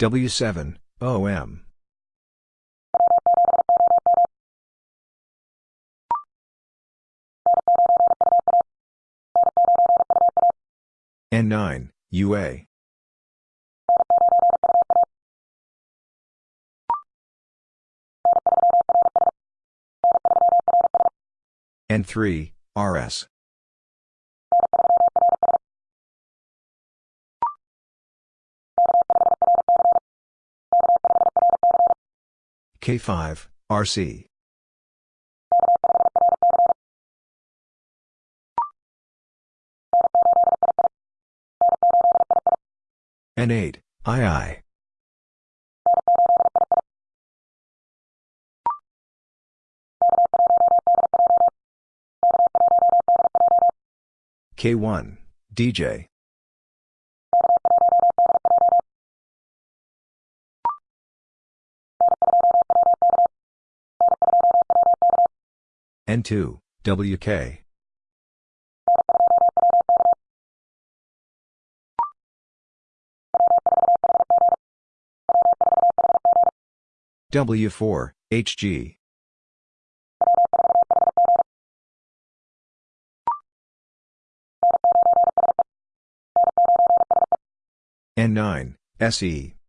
W7, OM. N9, UA. N3, RS. K5, RC. N8, II. K1, DJ. N2, WK. W4, HG. N9, SE.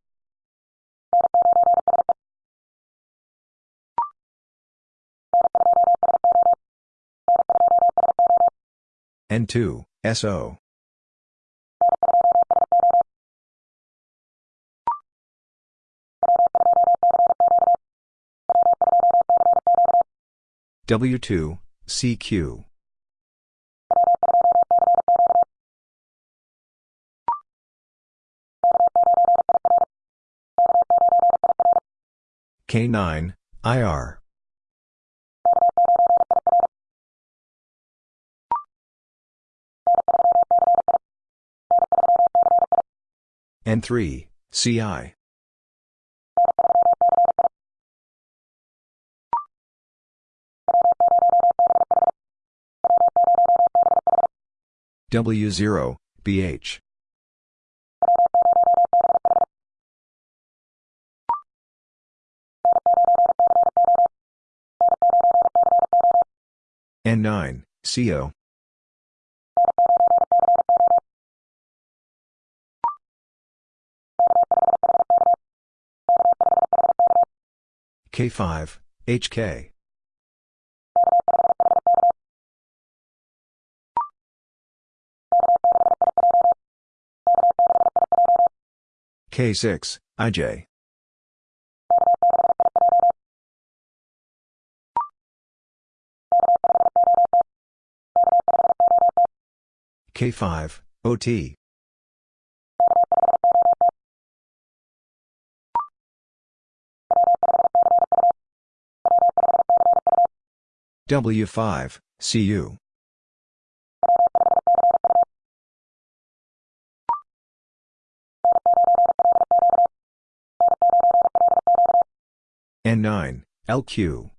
N2, SO. W2, CQ. K9, IR. N3, CI. W0, BH. N9, CO. K5, HK. K6, IJ. K5, OT. W5, CU. N9, LQ.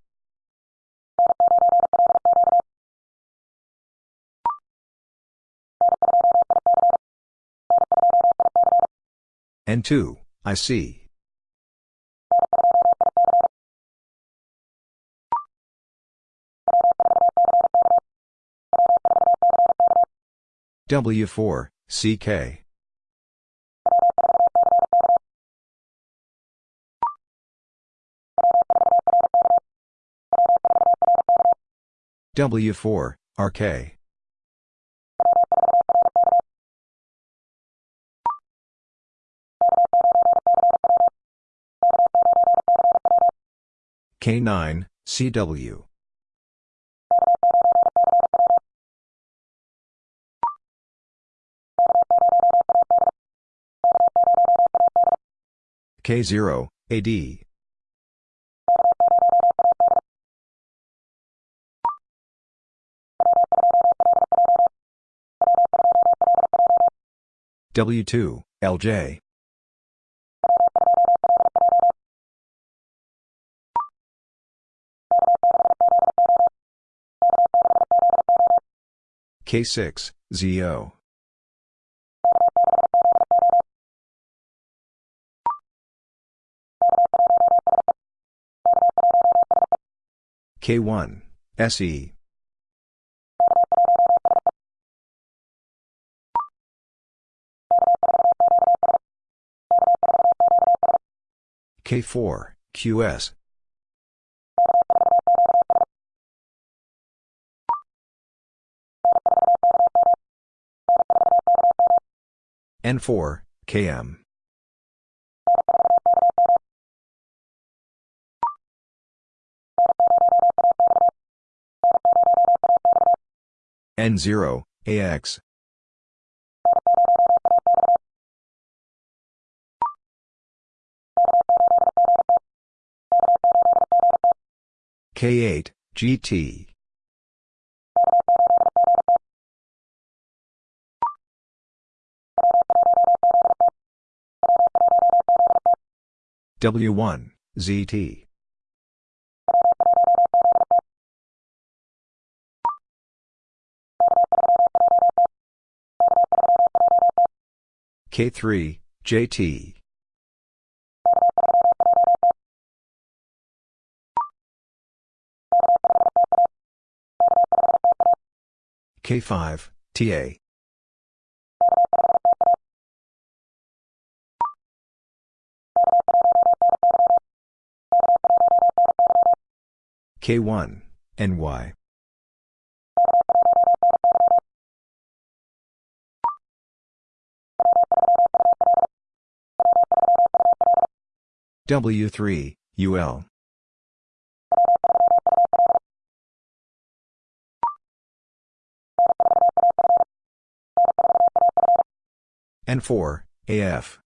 N2, IC. W4, CK. W4, RK. K9, CW. K0, AD. W2, LJ. K6, ZO. K1, SE. K4, QS. N4, KM. N0, AX. K8, GT. W1, ZT. K3, JT. K5, TA. K1, NY. W3, UL. N4, AF.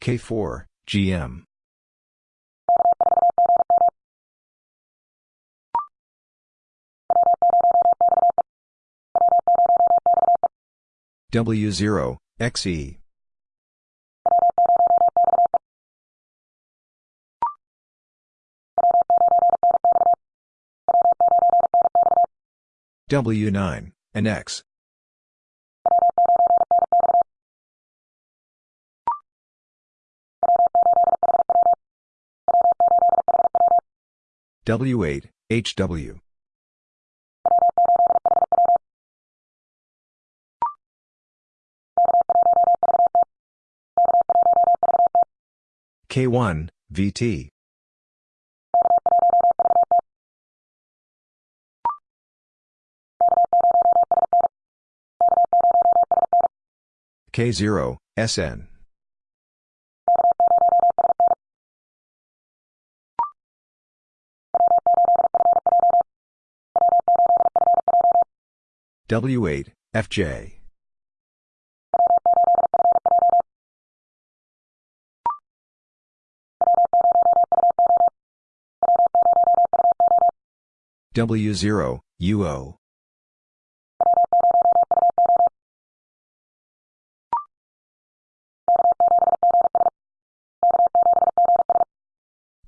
K4, GM. W0, XE. W9, and X. W8, HW. K1, VT. K0, SN. W8, FJ. W0, UO.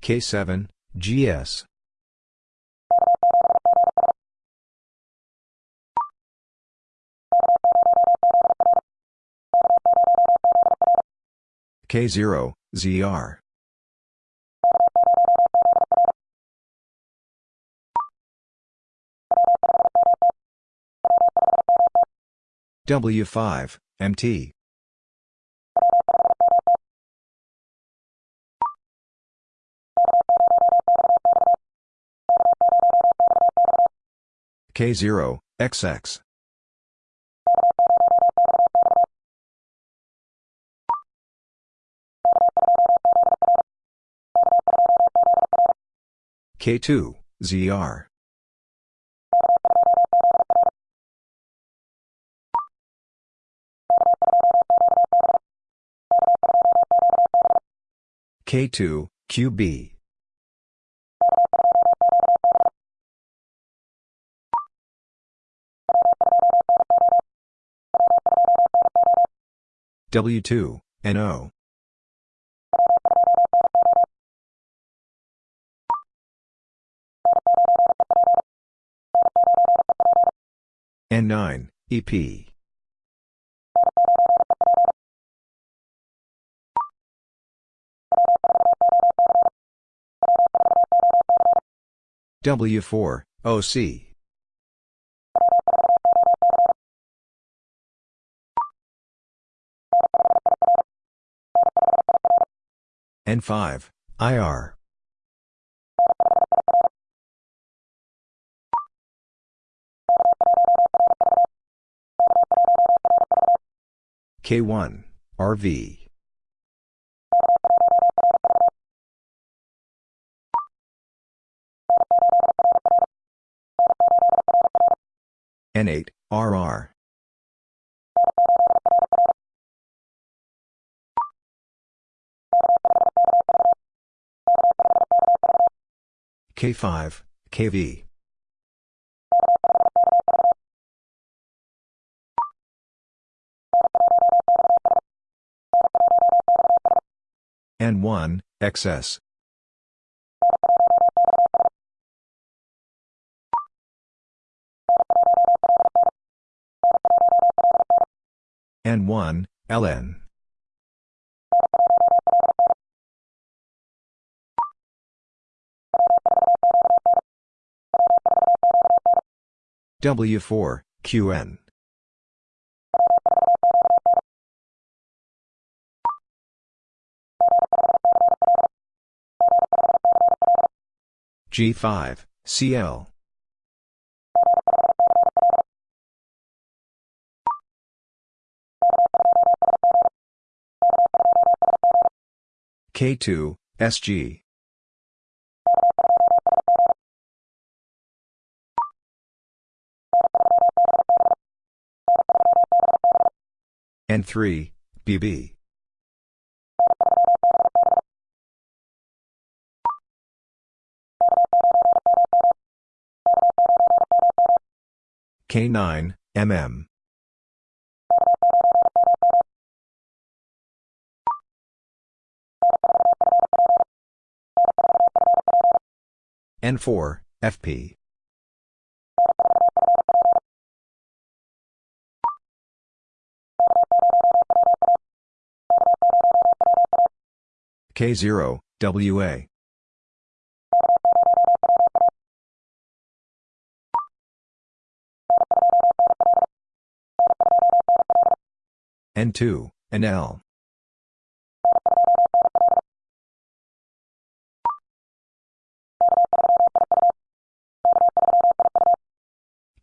K7, GS. K0, ZR. W5, MT. K0, XX. K2, ZR. K2, QB. W2, NO. N9, EP. W4, OC. N5, IR. K1, RV. N8, RR. K5, KV. N1, XS. N1, LN. W4, QN. G5, CL. K2, SG. N3, BB. K9, MM. N4, FP. K0, WA. N2, NL.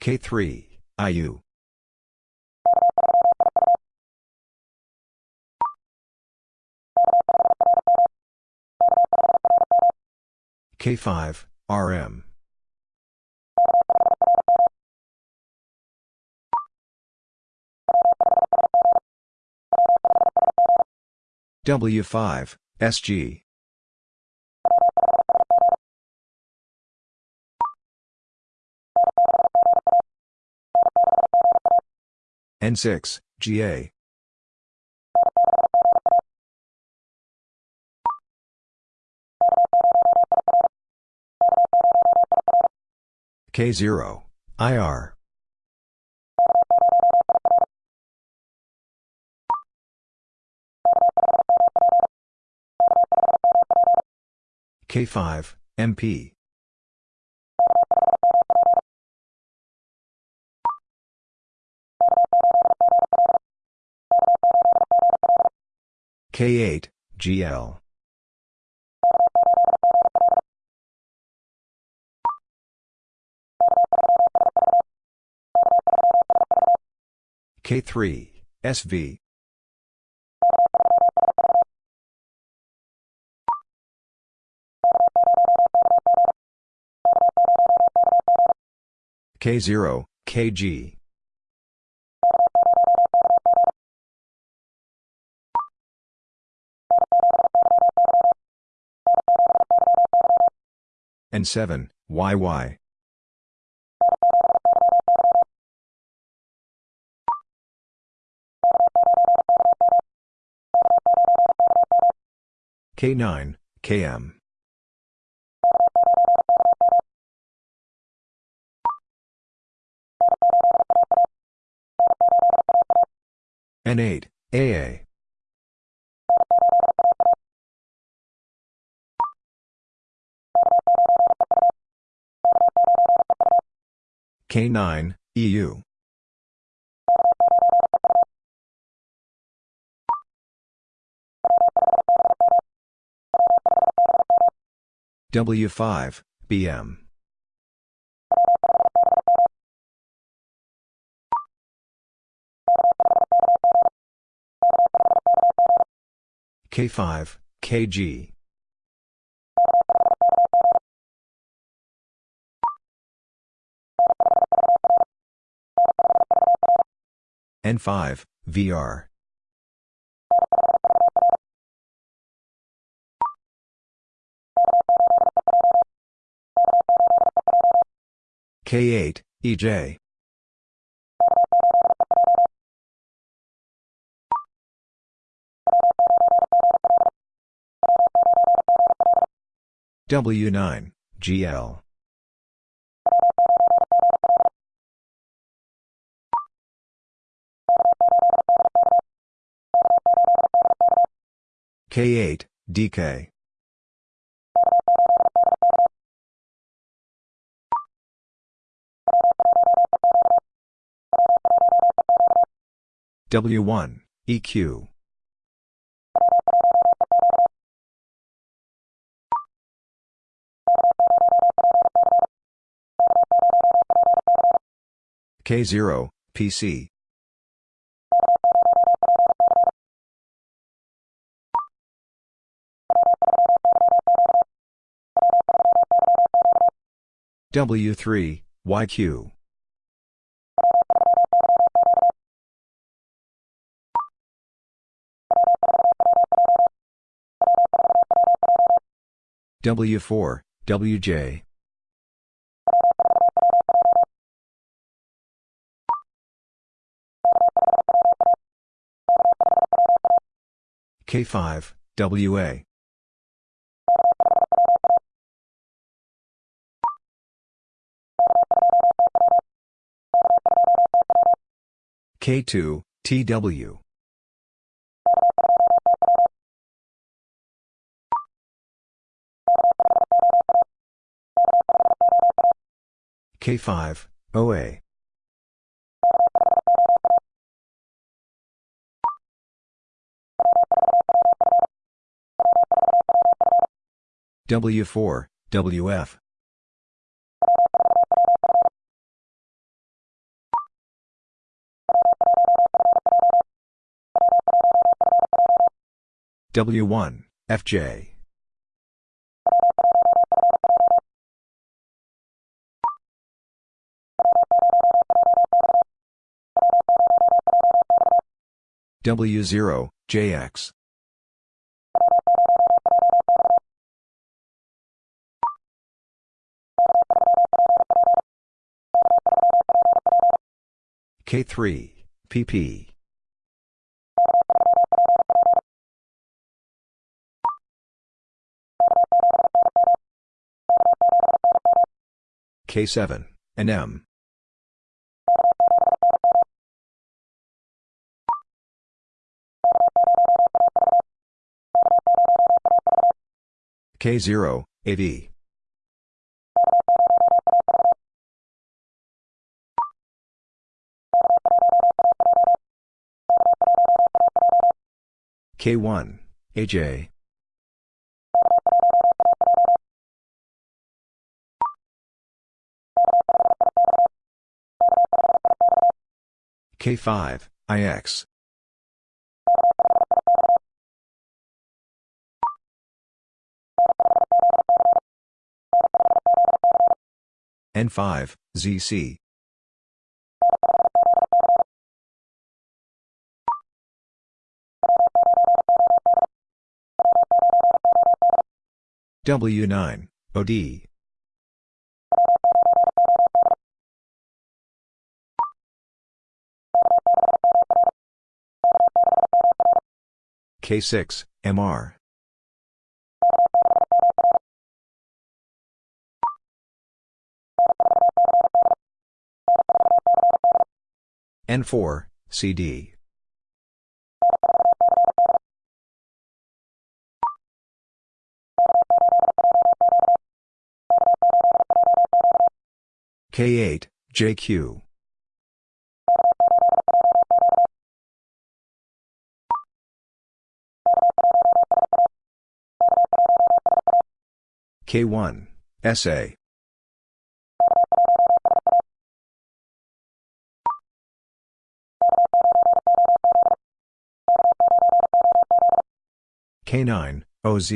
K3, IU. K5, RM. W5, SG. N6, GA. K0, IR. K5, MP. K8, GL. K3, SV. K0, KG. N7, YY. K9, KM. N8, AA. K9, EU. W5, BM. K5, KG. N5, VR. K8, EJ. W9, GL. K8, DK. W1, EQ. K0, PC. W3, YQ. W4, WJ. K5, WA. K2, TW. K5, OA. W4, WF. W1, FJ. W0, JX. K3, PP. K7, NM. K0, AV. K1, AJ. K5, IX. N5, ZC. W9, OD. K6, MR. N4, CD. K8, JQ. K1, SA. K9, OZ.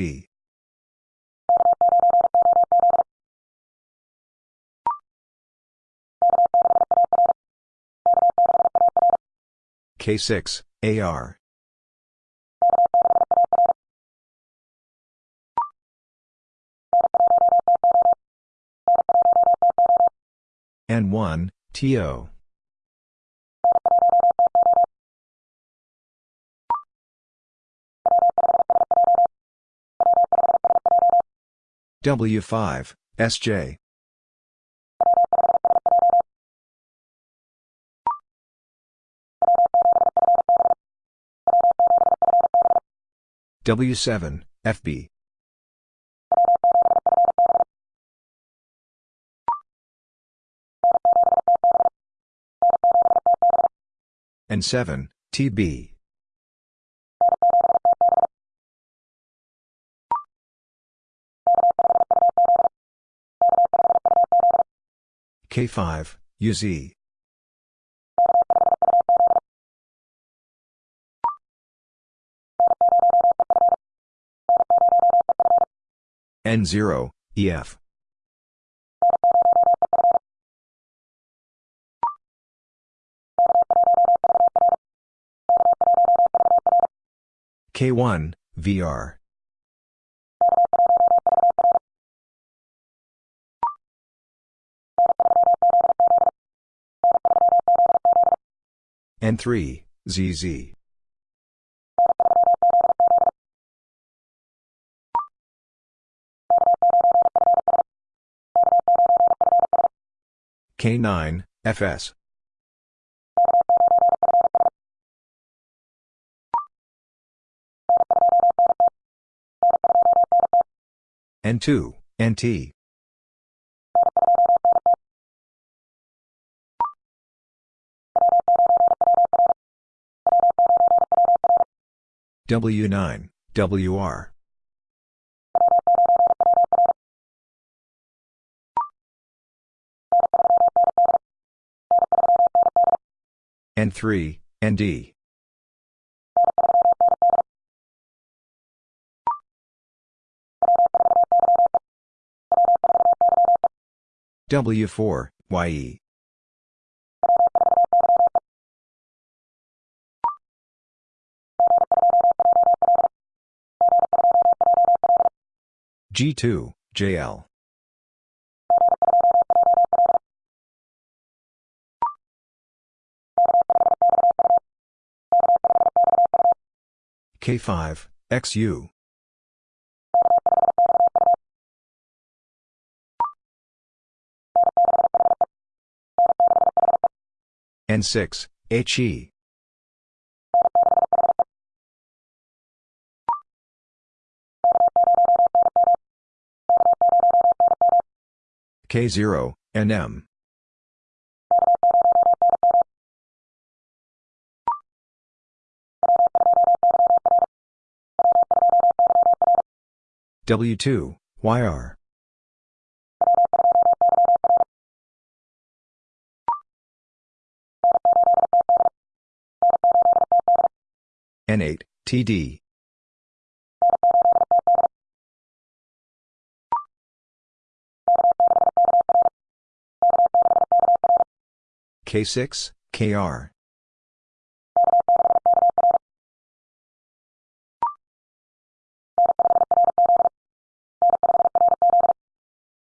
K6, AR. N1, TO. W5, SJ. W7, FB. N7, TB. K5, UZ. N0, EF. K1, VR. N3, ZZ. K9, FS. N2, NT. W9, WR. N3, ND. W4, YE. G2, JL. K5, XU. N6, HE. K0, NM. W2, YR. N8, TD. K6, KR.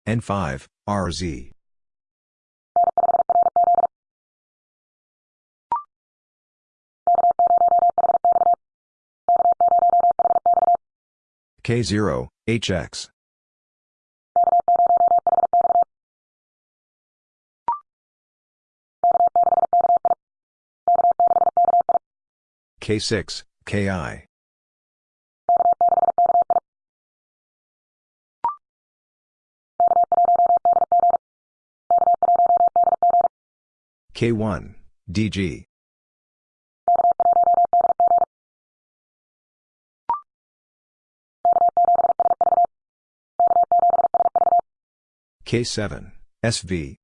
N5, RZ. K0, HX. K6, KI. K1, DG. K7, SV.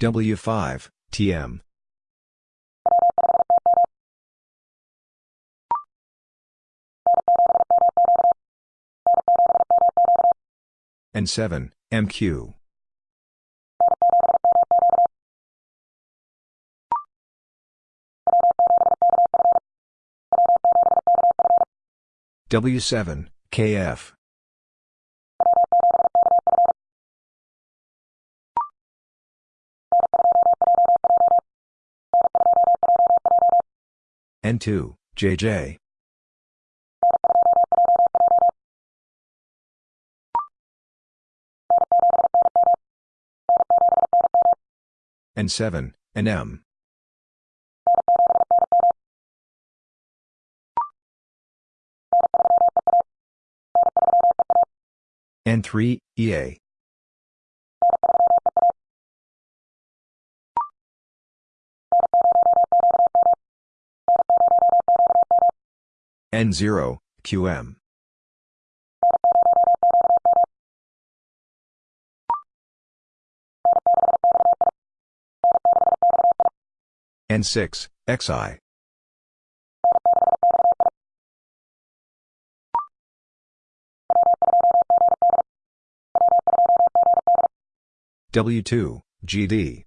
W5, TM. and 7, MQ. W7, KF. N2, JJ. and 7, N3, EA. N0, QM. N6, XI. W2, GD.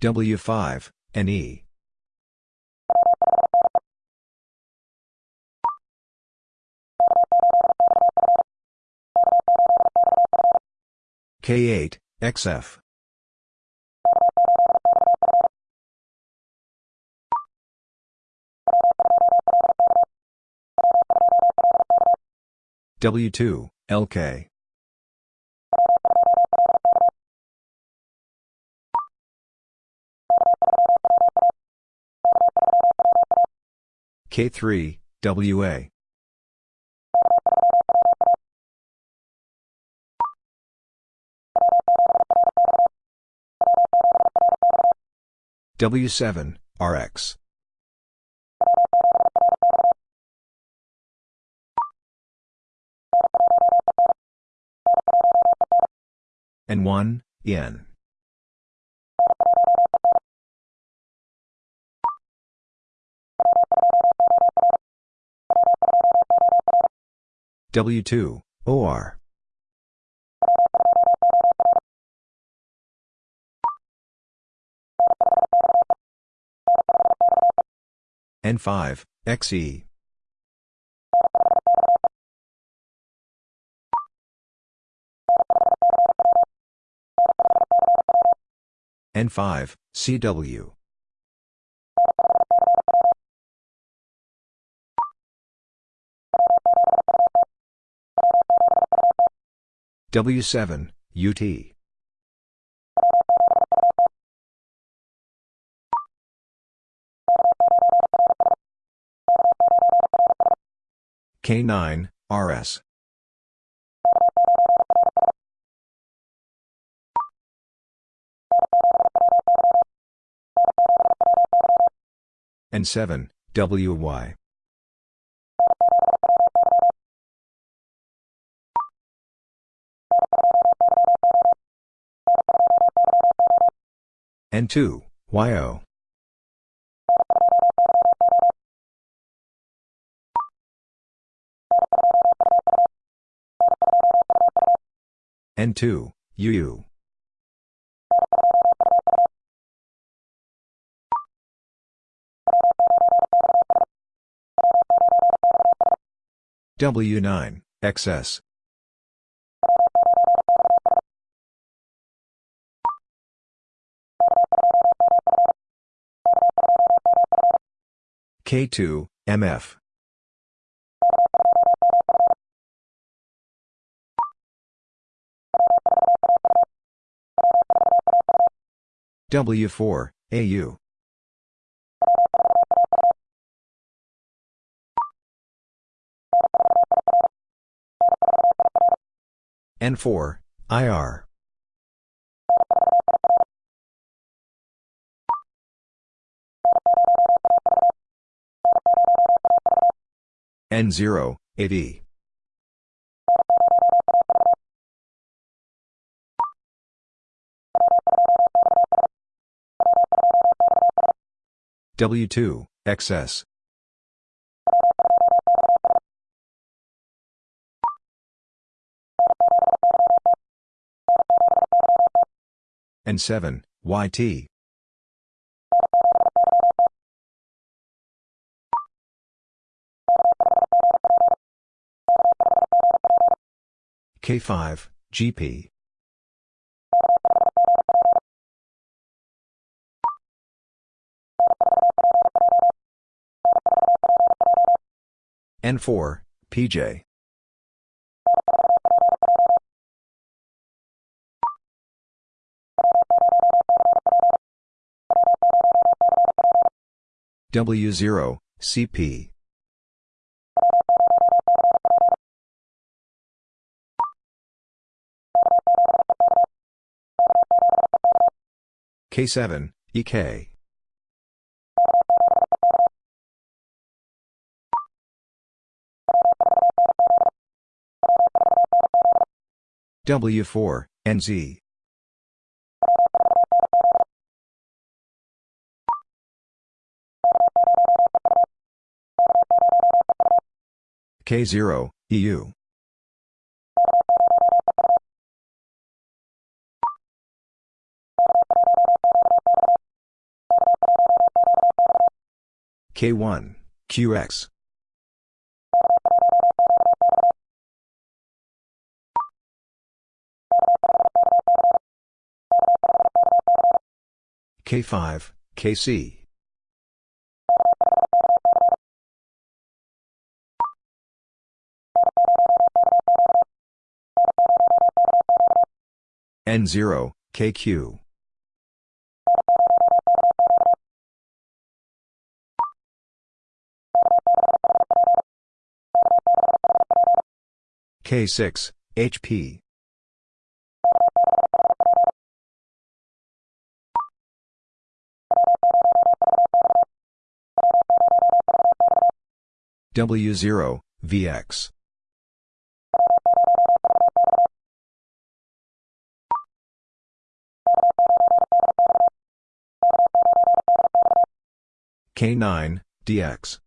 W5, NE. K8, XF. W2, LK. K3, WA. W7, RX. And 1, N. W2, OR. N5, XE. N5, CW. W7, UT. K9, RS. And 7, WY. and 2, YO. and 2, UU. W9, XS. K2, MF. W4, AU. N4, IR. N0, AD. W2, XS. N7, YT. K5, GP. N4, PJ. W0, CP. K7, EK. W4, NZ. K0, EU. K1, QX. K5, KC. N0, KQ. K6, HP. W0, VX. K9, DX.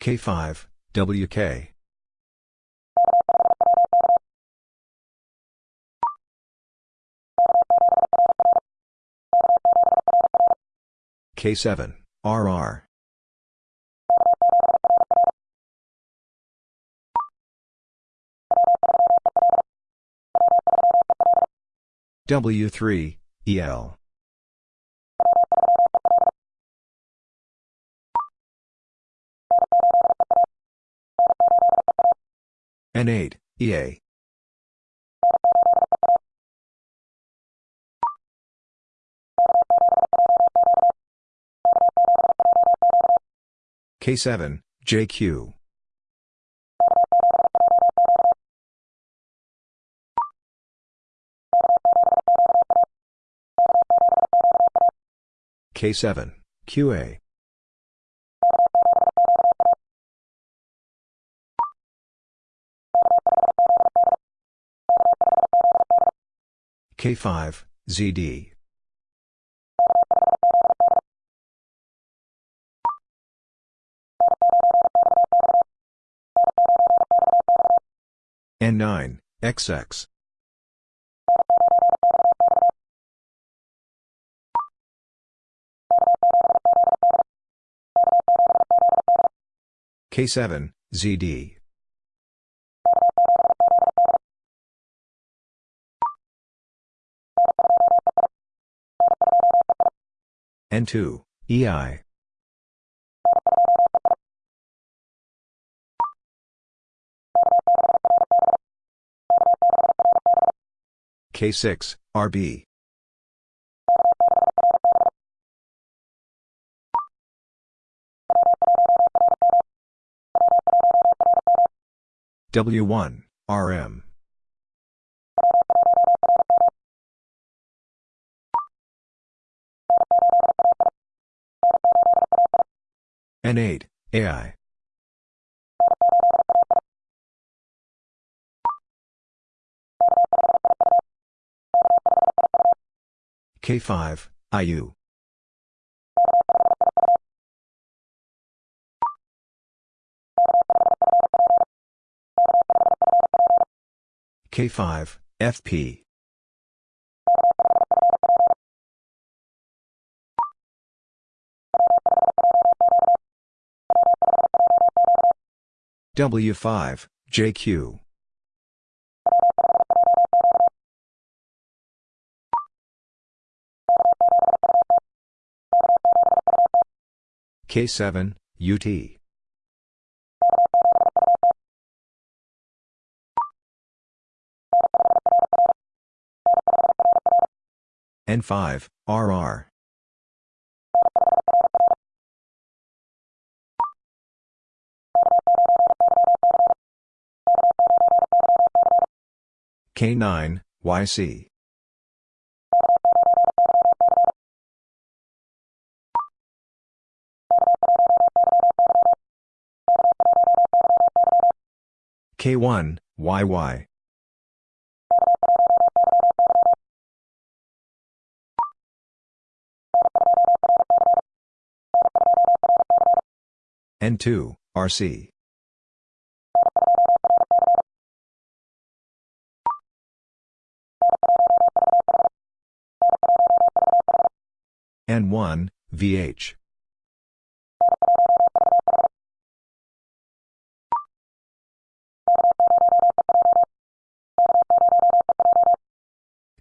K5, WK. K7, RR. W3, EL. N8, EA. K7, JQ. K7, QA. K5, ZD. N9, XX. K7, ZD. N2, EI. K6, RB. W1, RM. N8, AI. K5, IU. K5, FP. W5, JQ. K7, UT. N5, RR. K9, YC. K1, YY. N2, RC. N1, VH.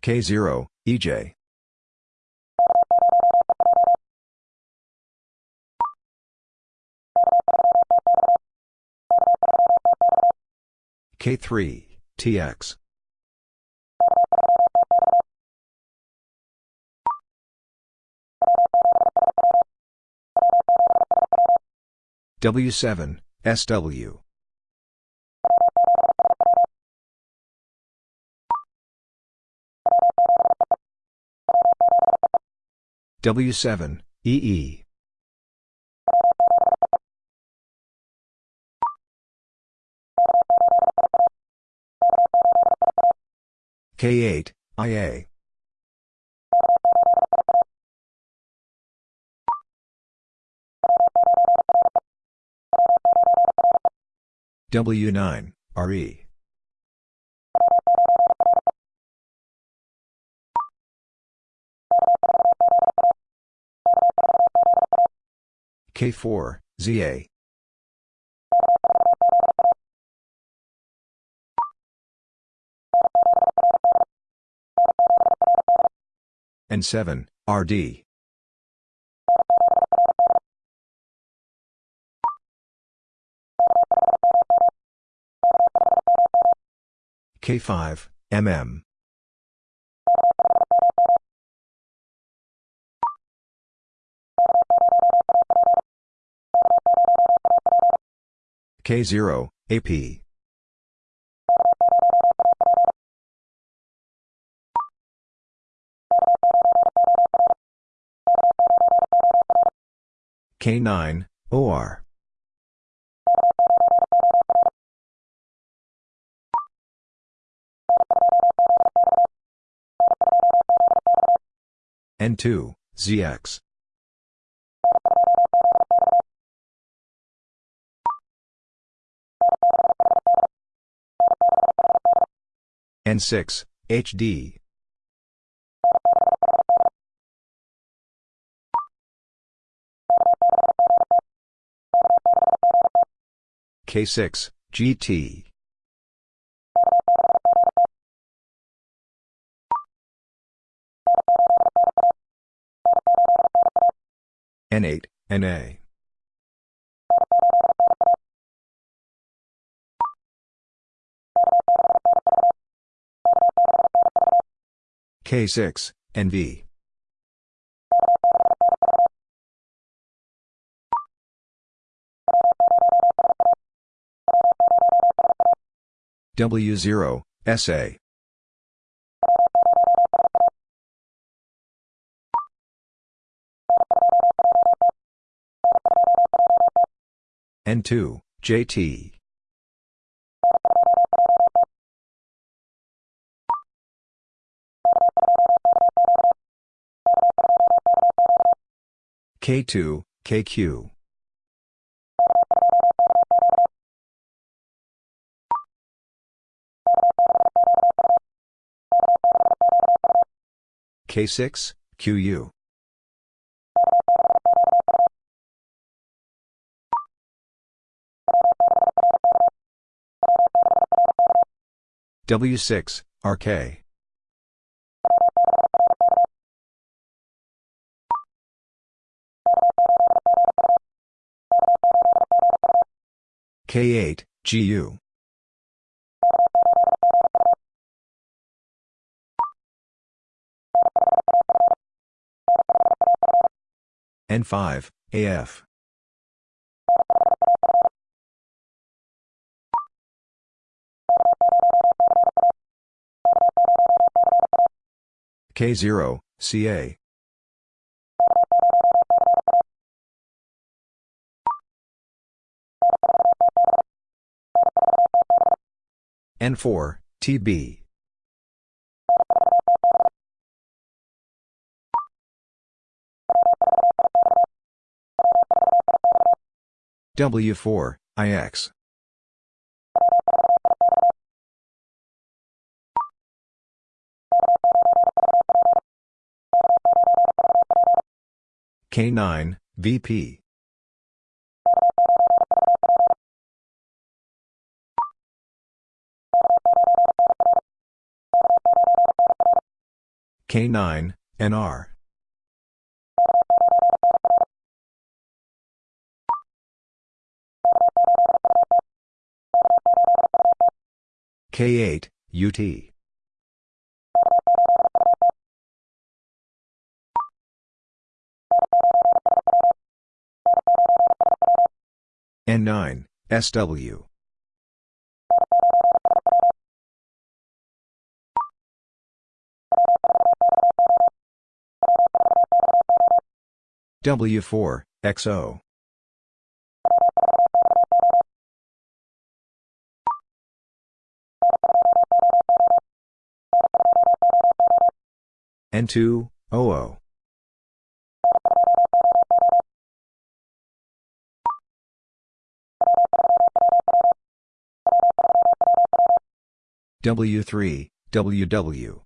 K0, EJ. K3, TX. W7, SW. W7, EE. K8, IA. W9, RE. K4, ZA. N7, RD. K5, MM. K0, AP. K9, OR. N2, ZX. N6, HD. K6, GT. N8, NA. K6, NV. W0, SA. N2, JT. K2, KQ. K6, QU. W6, RK. K8, GU. N5, AF. K0, CA. N4, TB. W4, IX. K9, VP. K9, NR. K8, UT. N9, SW. W4, XO. N2, OO. W3, WW.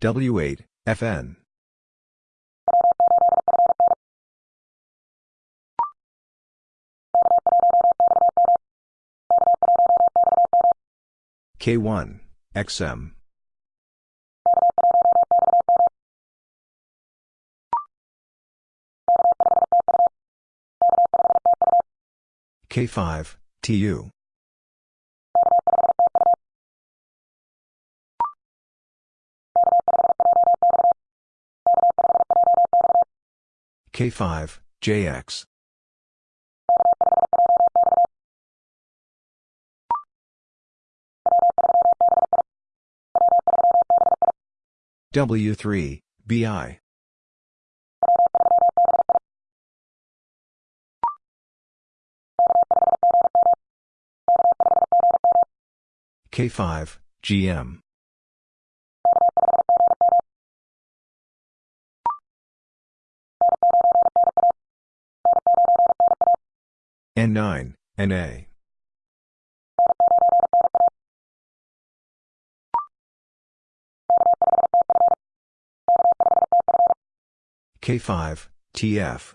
W8, FN. K1, XM. K5, TU. K5, JX. W3, BI. K5, GM. N9, NA. K5, TF.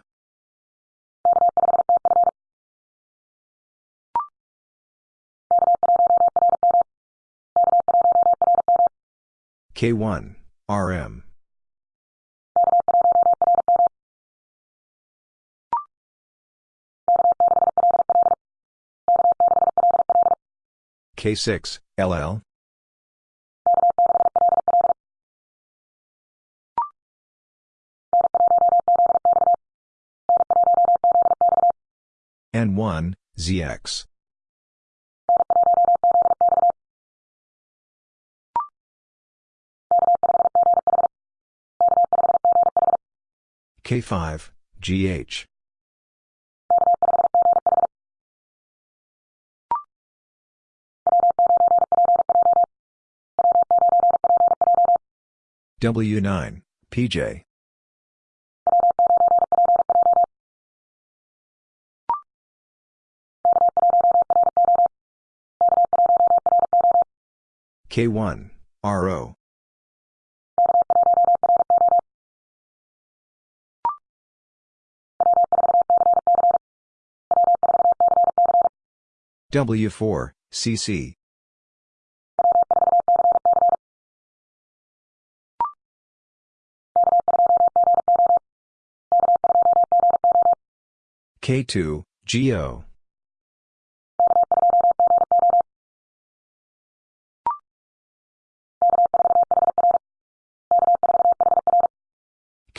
K1, RM. K6, LL. N1, ZX. K5, GH. W9, PJ. K1, RO. W4, CC. K2, GO.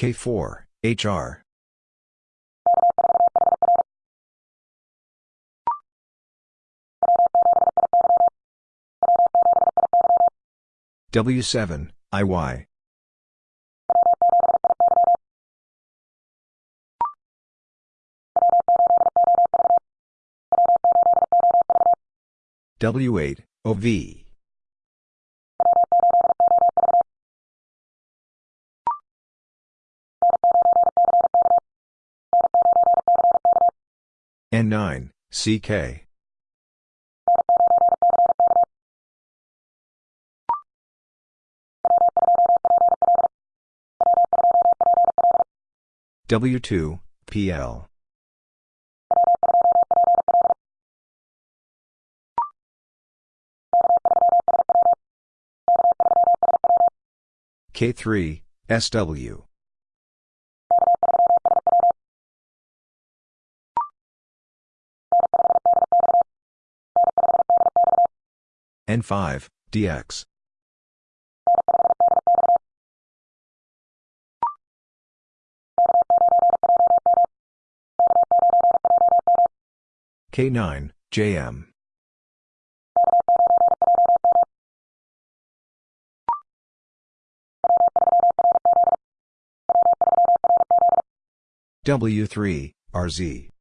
K4, HR. W7, IY. W8, OV. N9, CK. W2, PL. K3, SW. N5, DX. K9, JM. W3, RZ.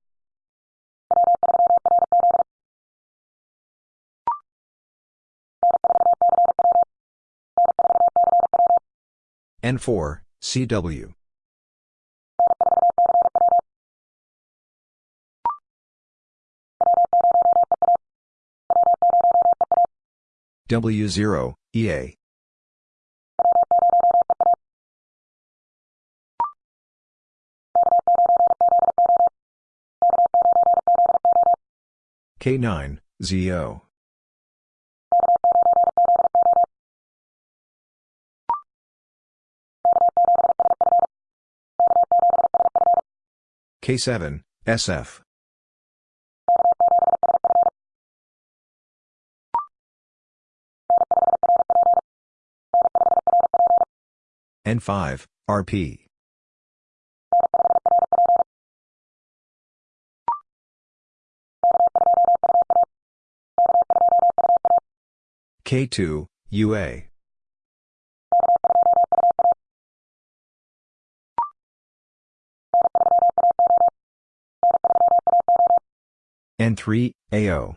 N4, CW. W0, EA. K9, ZO. K7, SF. N5, RP. K2, UA. N3, AO.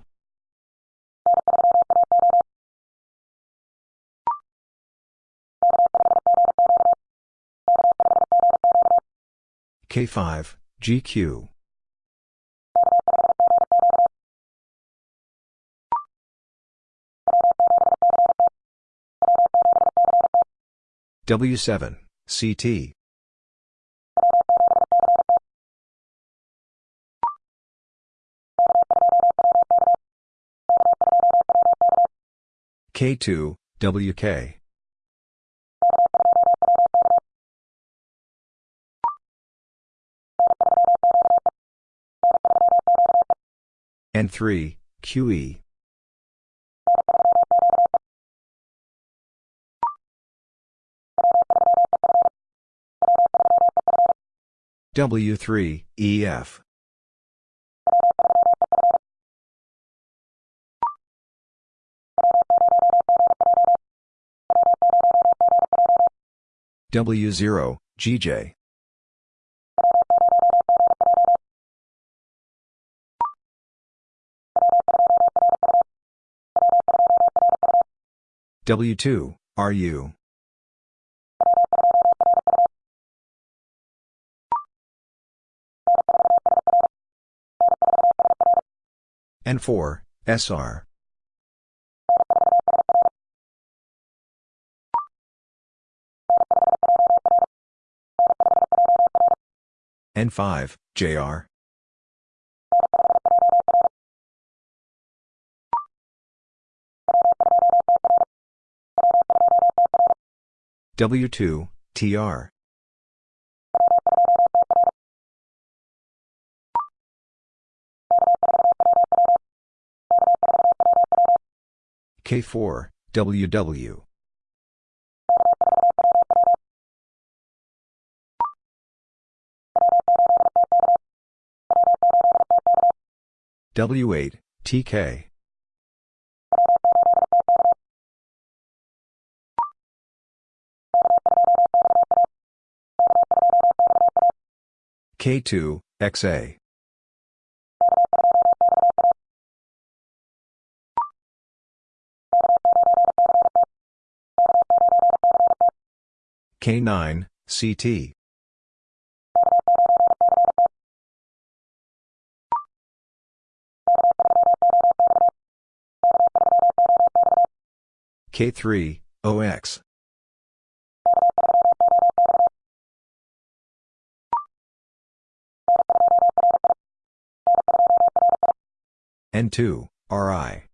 K5, GQ. W7, CT. K2, WK. N3, QE. W3, EF. W0, GJ. W2, RU. N4, SR. N5, JR. W2, TR. K4, WW. W8, TK. K2, XA. K9, CT. K3, OX. N2, RI.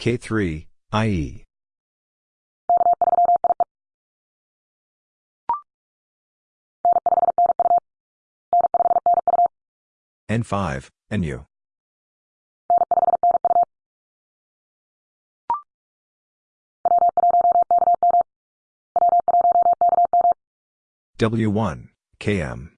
K3, IE. N5, NU. W1, KM.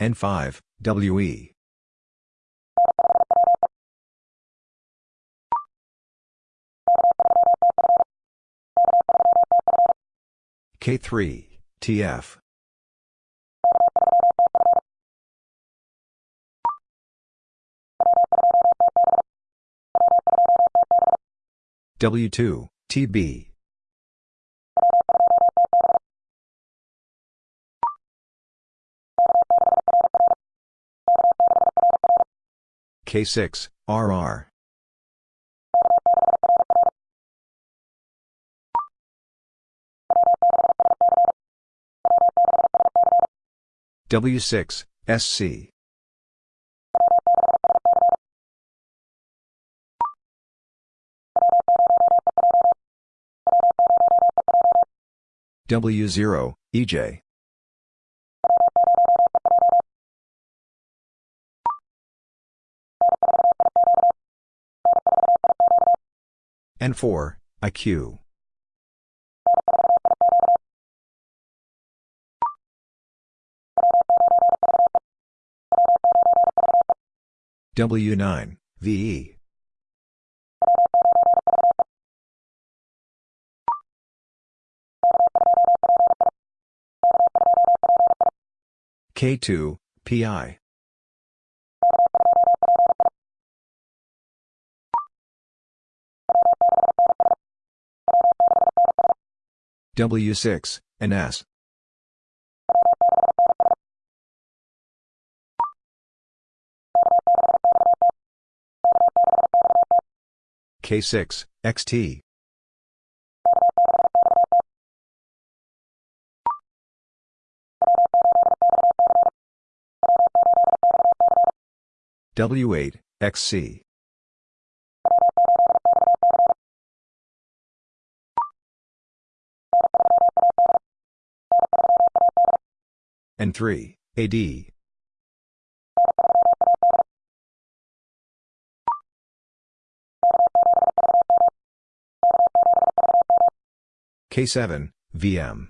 N5, WE. K3, TF. W2, TB. K6, RR. W6, SC. W0, EJ. N4, IQ. W9, VE. K2, PI. W6, NS. K6, XT. W8, XC. N3, AD. K7, VM.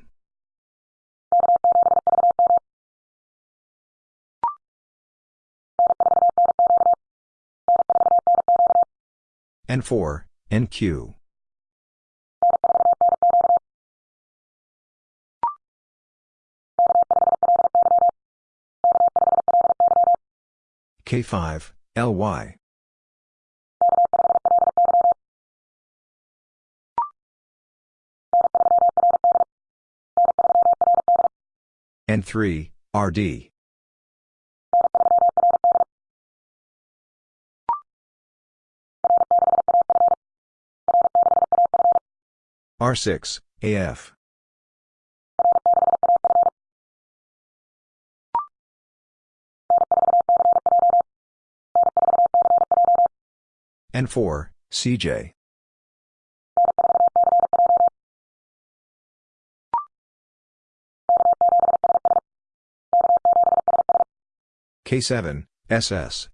N4, NQ. K5, LY. N3, RD. R6, AF. N4, CJ. K7, SS.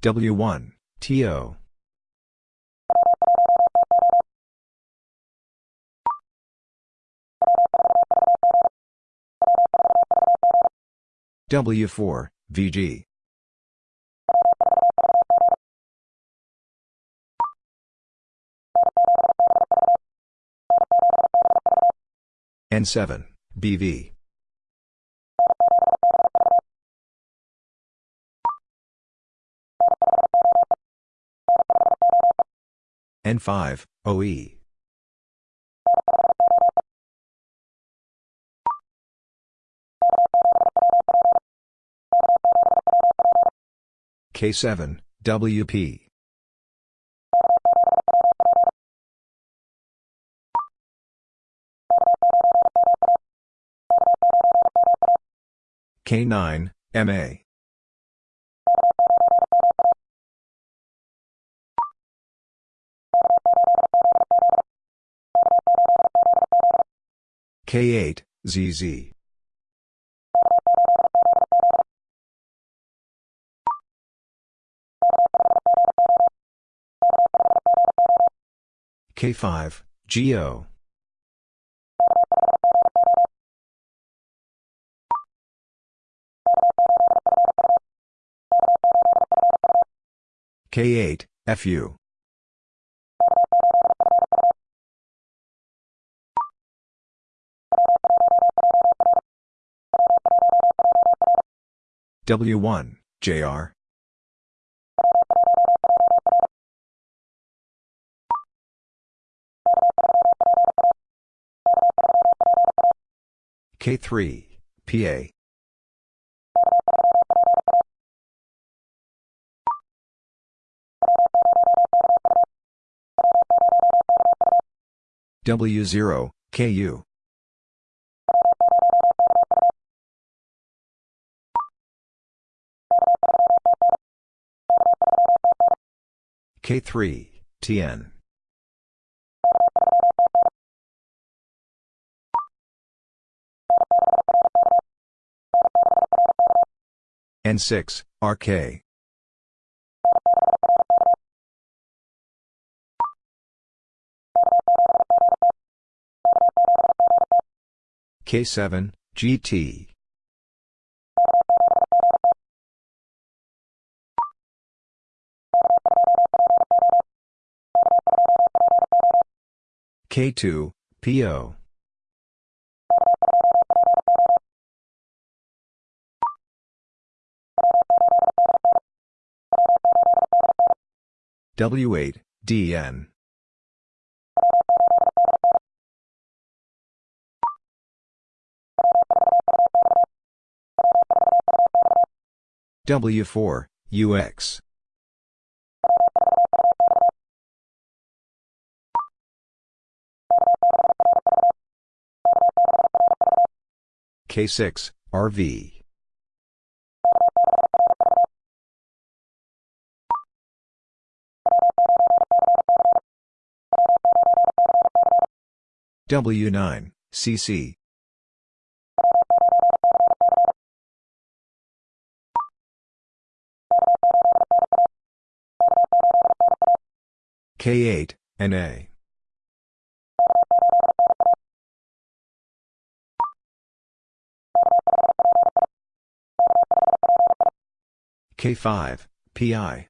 W1, TO. W4, VG. N7, BV. N5, OE. K7, WP. K9, MA. K8, ZZ. K5, GO. K8, FU. W1, JR. K3, PA. W0, KU. K3, TN. N6, RK. K7, GT. K2, PO. W8, DN. W4, UX. K6, RV. W9, CC. K8, NA. K5, PI.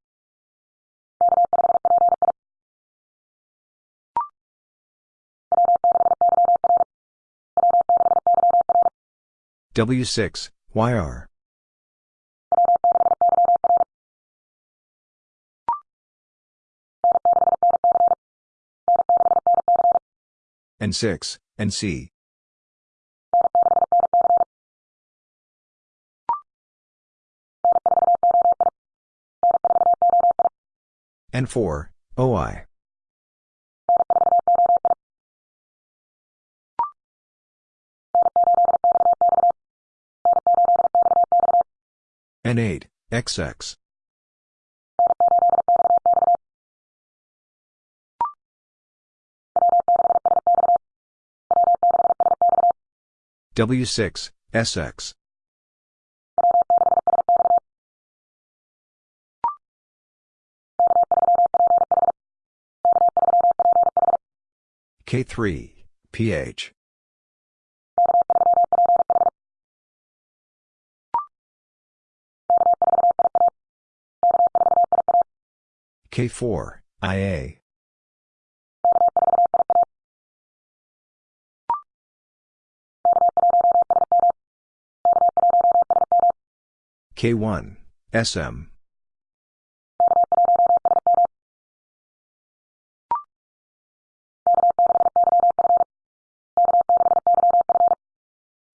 W6, YR. N6, NC. N4, OI. N8, XX. W6, SX. K3, PH. K4, IA. K1, SM.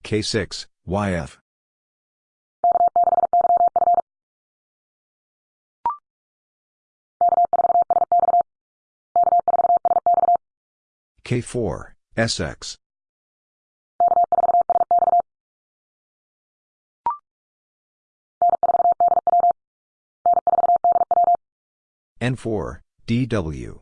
K6, YF. K4, SX. N4, DW.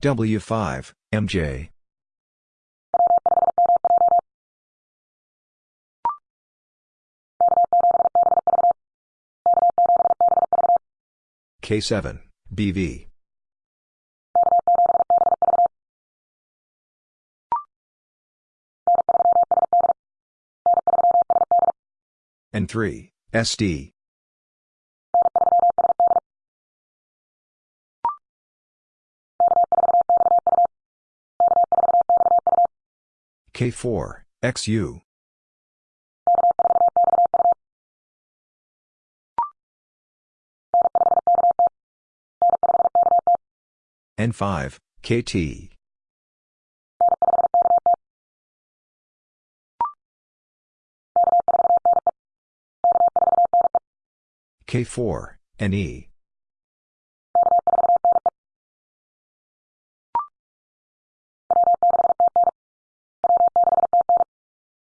W5, MJ. K7, BV. N3, SD. K4, XU. N5, KT. K4, NE.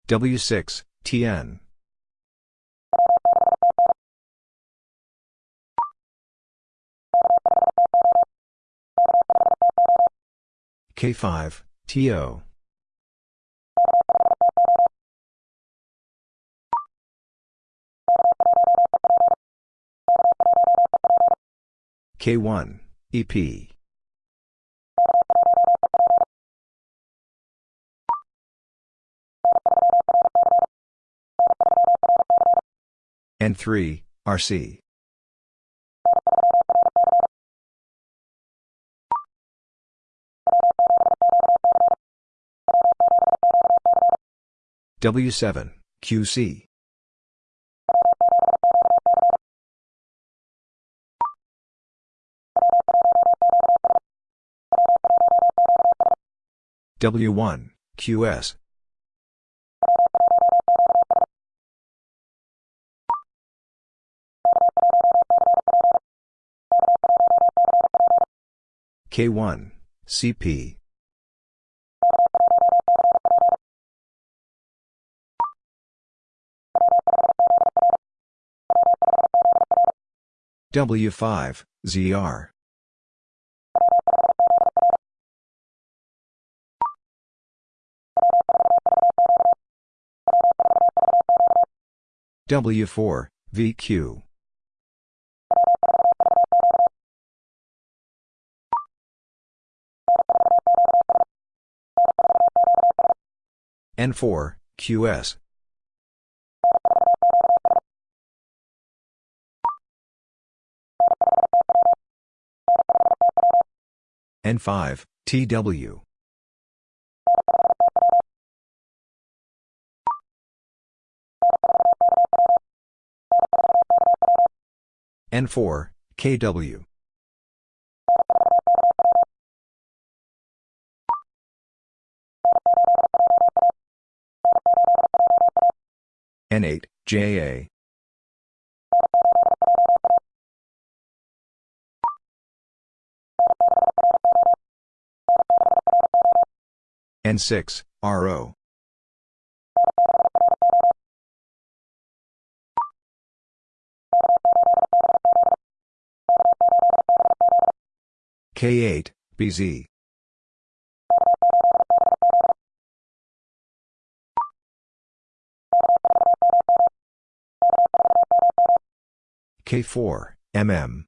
W6, TN. K5, TO. K1, EP. N3, RC. W7, QC. W1, QS. K1, CP. W5, ZR. W4, VQ. N4, QS. N5, TW. N4, KW. N8, JA. N6, RO. K8, BZ. K4, MM.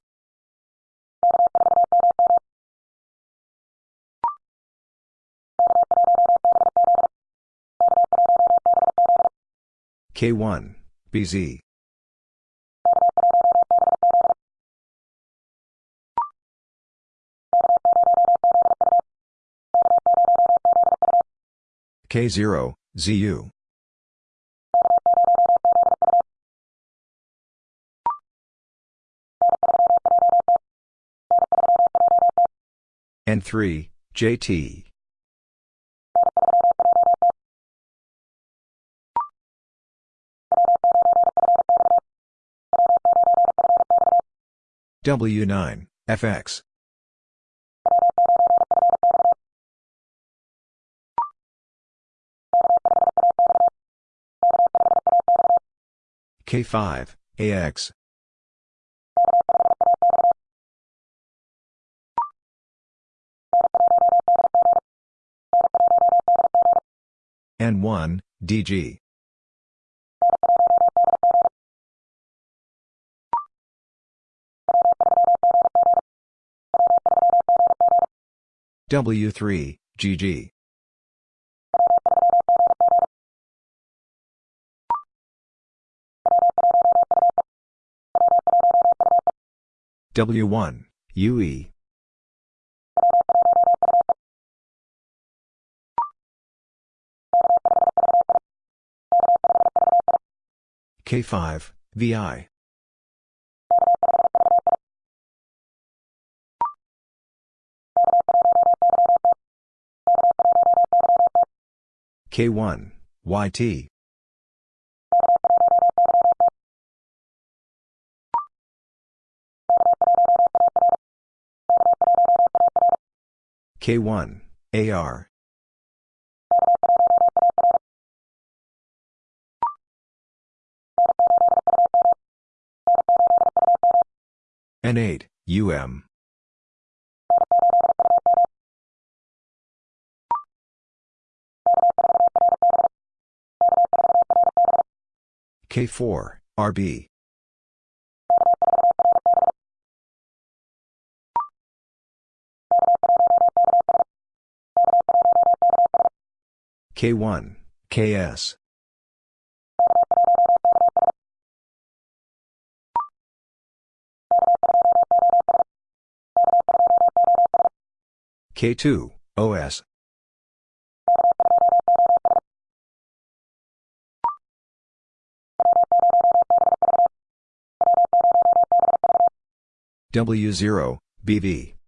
K1, BZ. K0, ZU. N3, JT. W9, FX. K5, AX. N1, DG. W3, GG. W1, UE. K5, VI. K1, YT. K1, AR. N8, UM. K4, RB. K1, KS. K2, OS. W0, BV.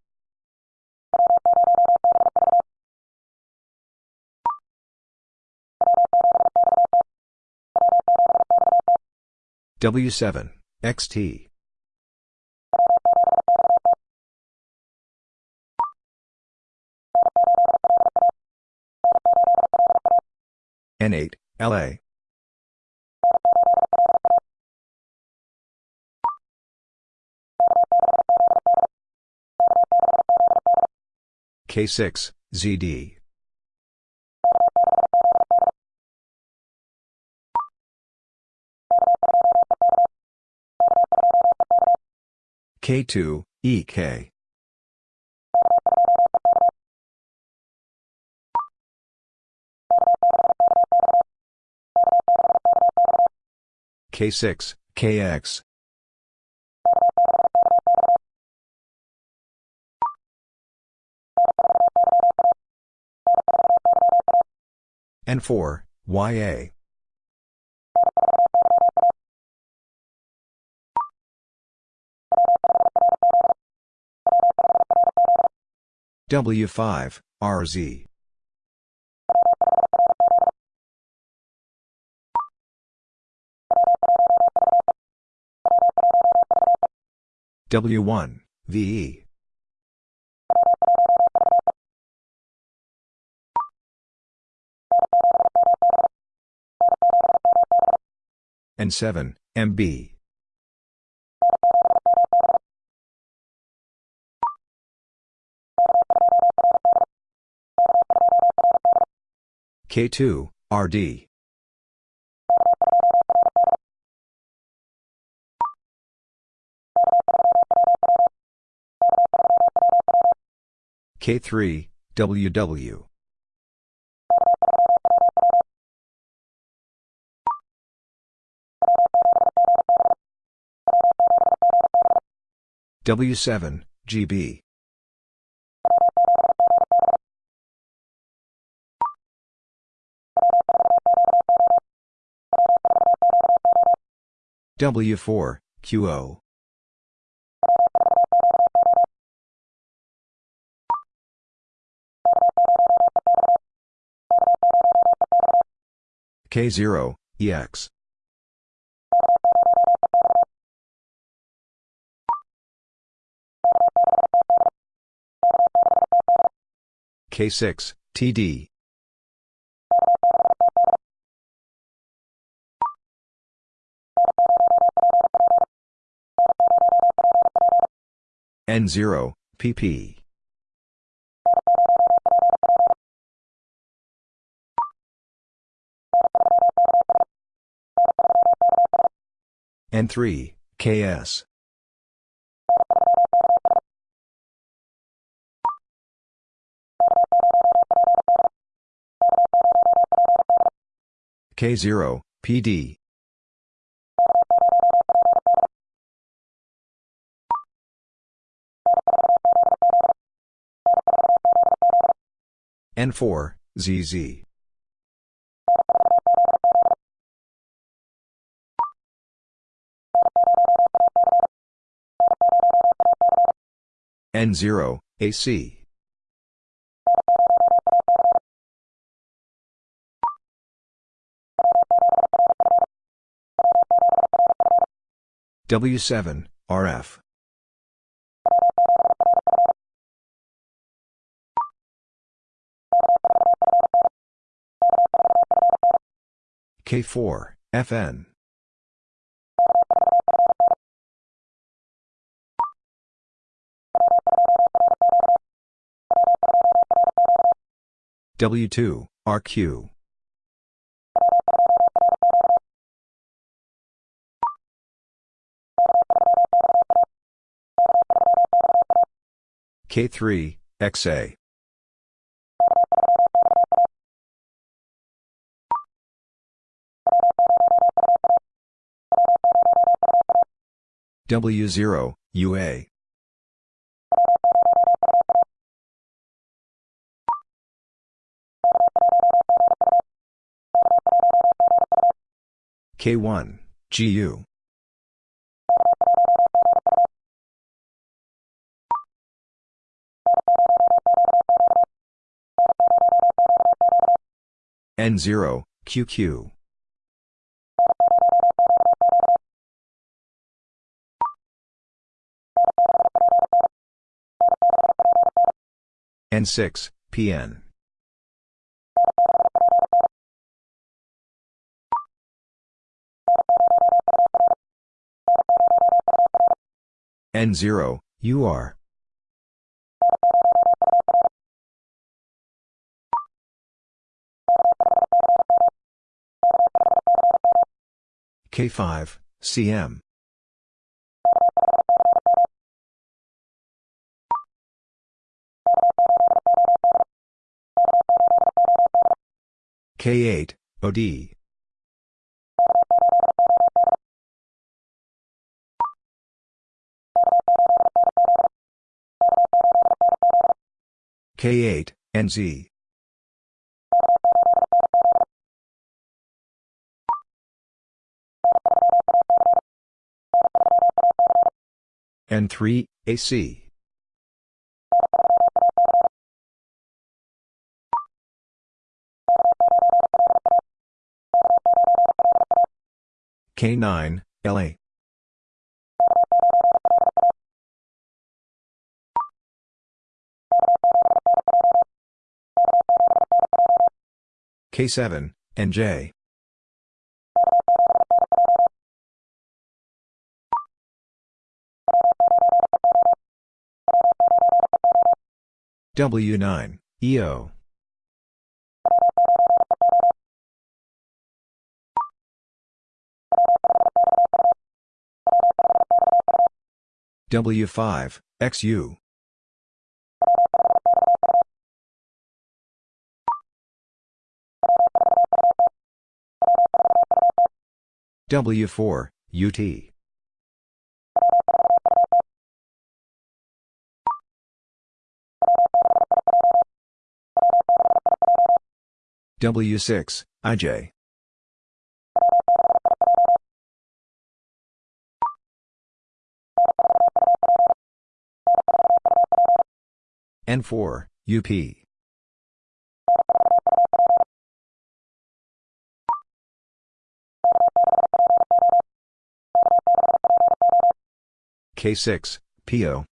W7, XT. N8, LA. K6, ZD. K2, EK. K6, KX. N4, YA. W5, RZ. W1, VE. N7, MB. K2, RD. K3, WW. W7, GB. W4, QO. K0, EX. K6, TD. N0, PP. N3, KS. K0, PD. N4, ZZ. N0, AC. W7, RF. K4, FN. W2, RQ. K3, XA. W0, UA. K1, GU. N0, QQ. N6, PN. N0, UR. K5, CM. K8, OD. K8, NZ. N3, AC. K9, LA. K7, NJ. W9, EO. W5, XU. W4, UT. W6, IJ. N4, UP. K6, PO.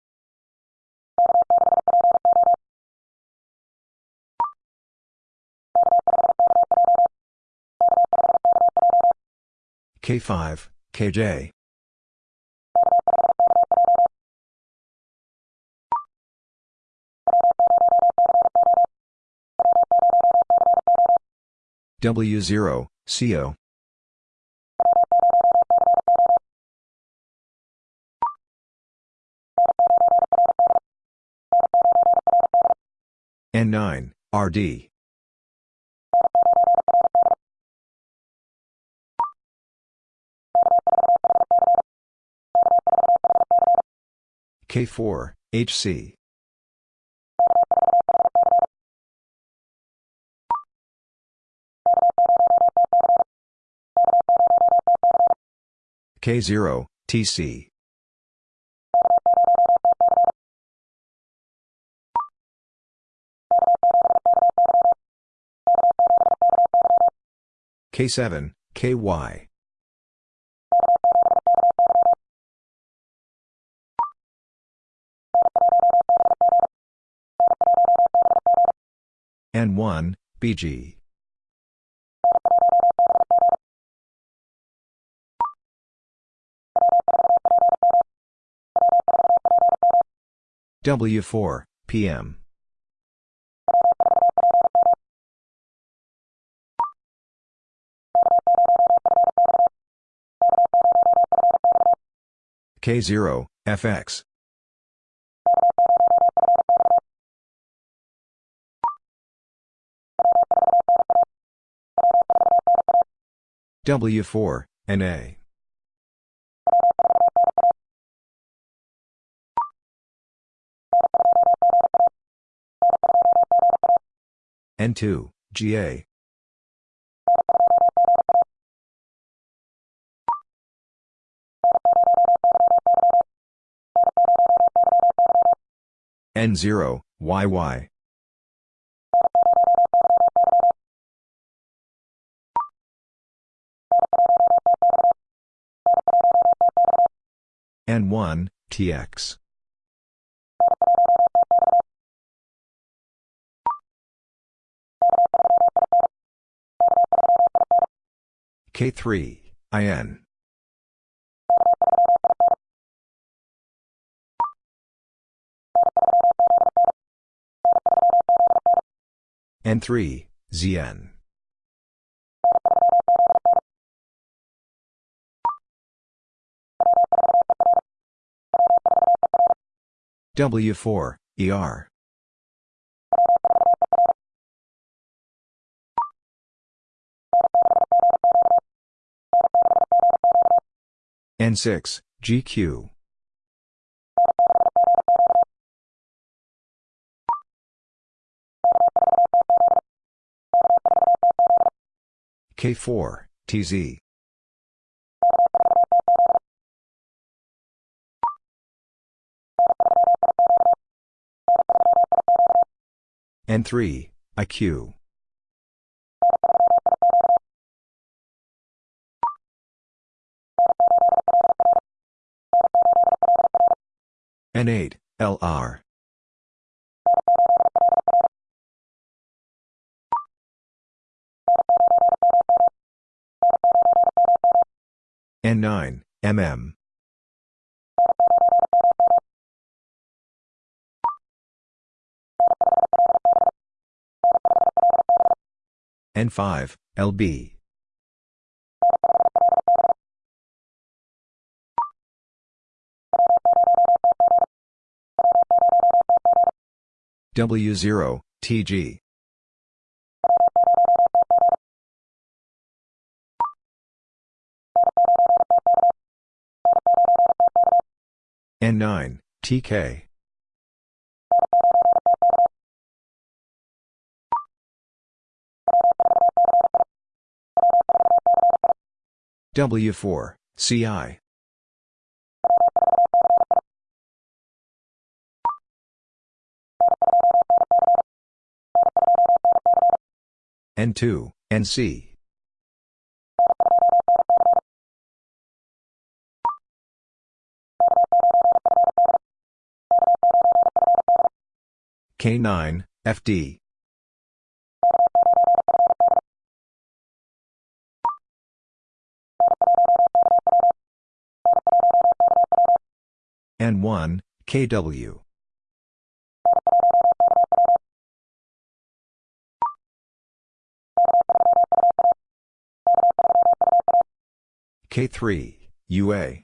K5, KJ. W0, CO. N9, RD. K4, HC. K0, TC. K7, KY. N1, BG. W4, PM. K0, FX. W4, NA. N2, GA. N0, YY. N1, TX. K3, IN. N3, ZN. W4, ER. N6, GQ. K4, TZ. N3, IQ. N8, LR. N9, MM. N5, LB. W0, TG. N9, TK. W4, CI. N2, NC. K9, FD. N1, KW. K3, UA.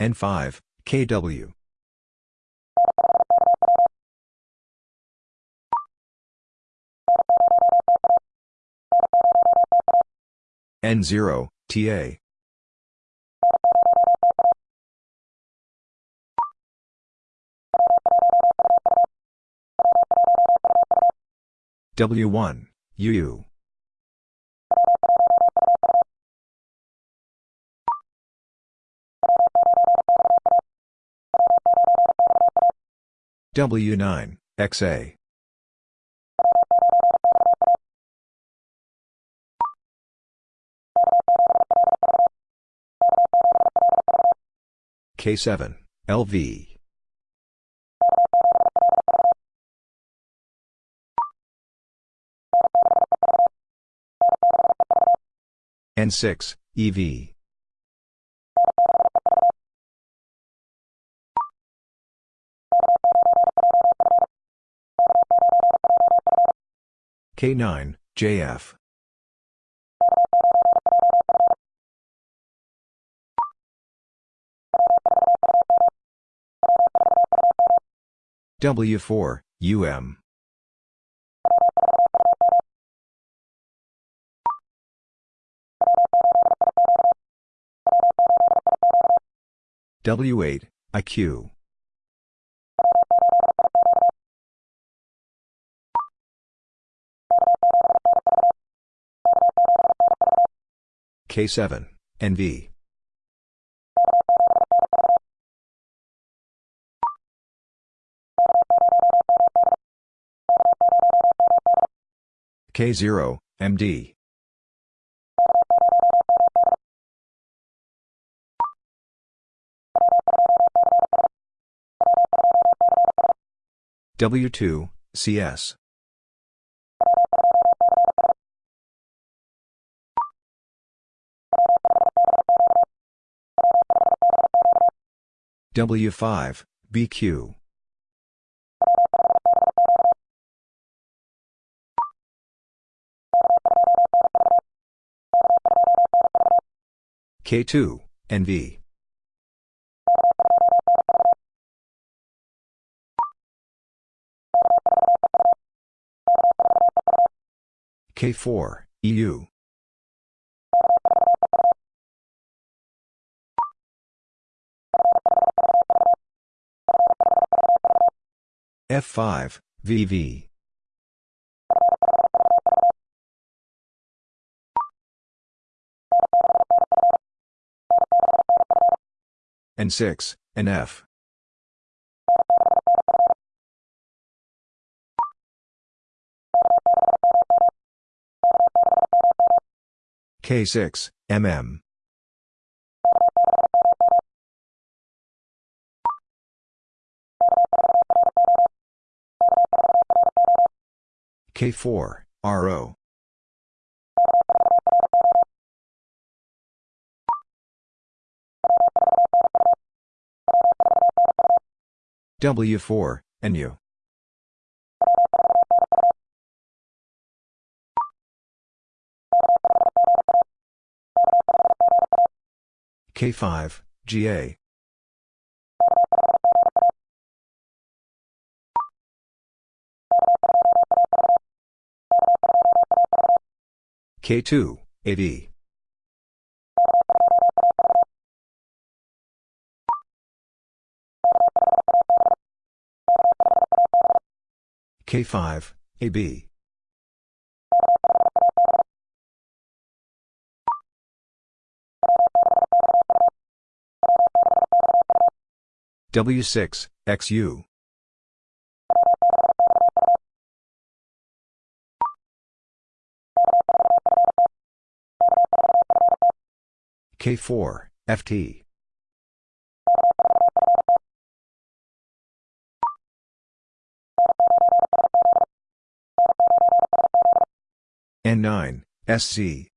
N5, KW. N0, TA. W1, UU. W9, XA. K7, LV. N6, EV. K9, JF. W4, UM. W8, IQ. K7, NV. K0, MD. W2, CS. W5, BQ. K2, NV. K4, EU. F5, VV. N6, NF. K6, MM. K4, RO. W4, NU. K5, GA. K2, AD. K5, AB. W6, XU. K4, FT. N9, SC.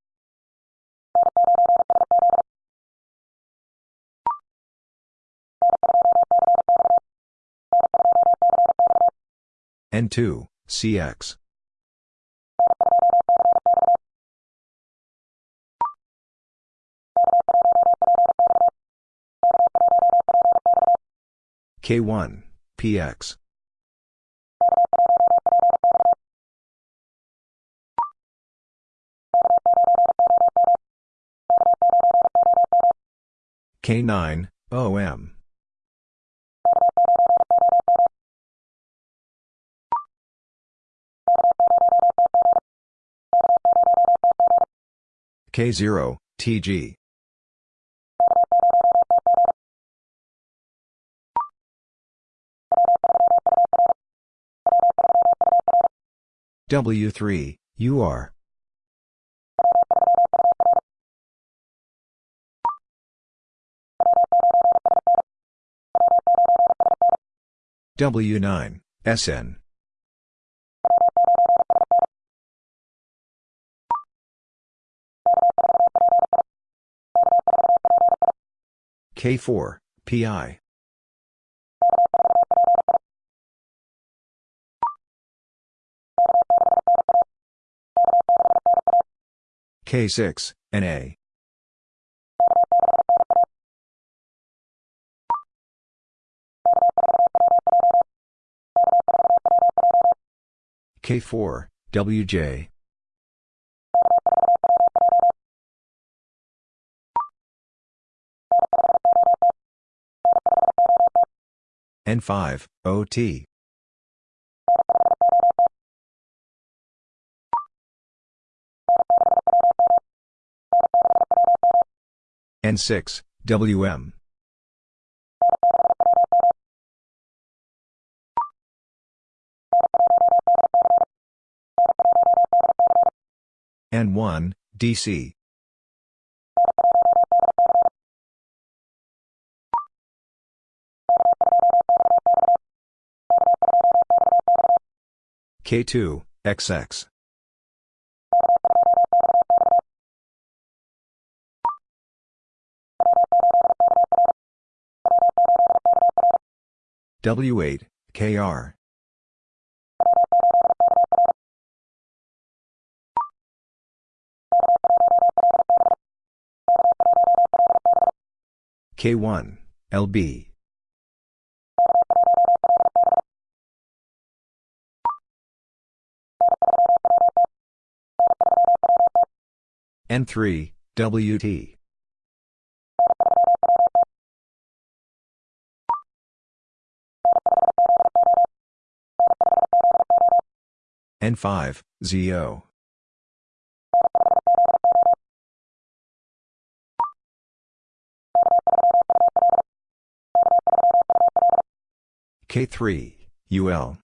N2, CX. K1, PX. K9, OM. K0, TG. W3, UR. W9, SN. K4, PI. K6, NA. K4, WJ. N5, OT. N6, WM. N1, DC. K2, XX. W8, KR. K1, LB. N3, WT. N5, ZO. K3, UL.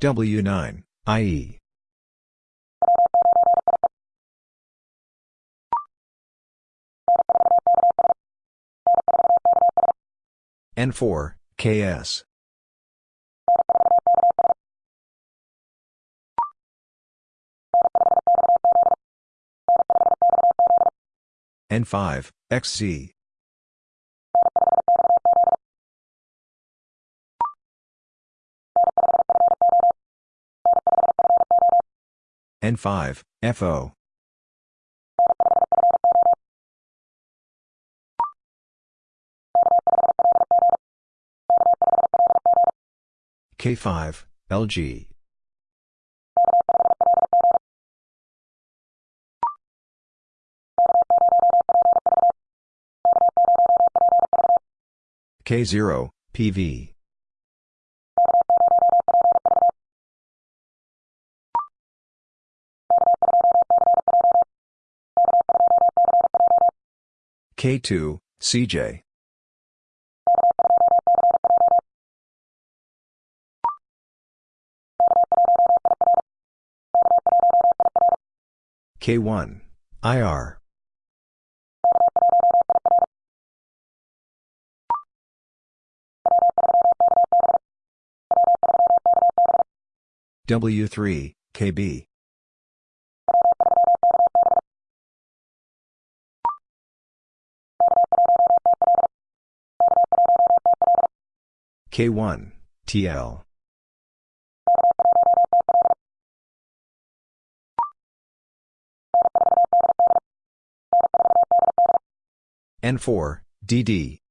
W9, IE. N4, KS. N5, XZ. N5, FO. K5, LG. K0, PV. K2, CJ. K1, IR. W3, KB. K1, TL. N4, DD.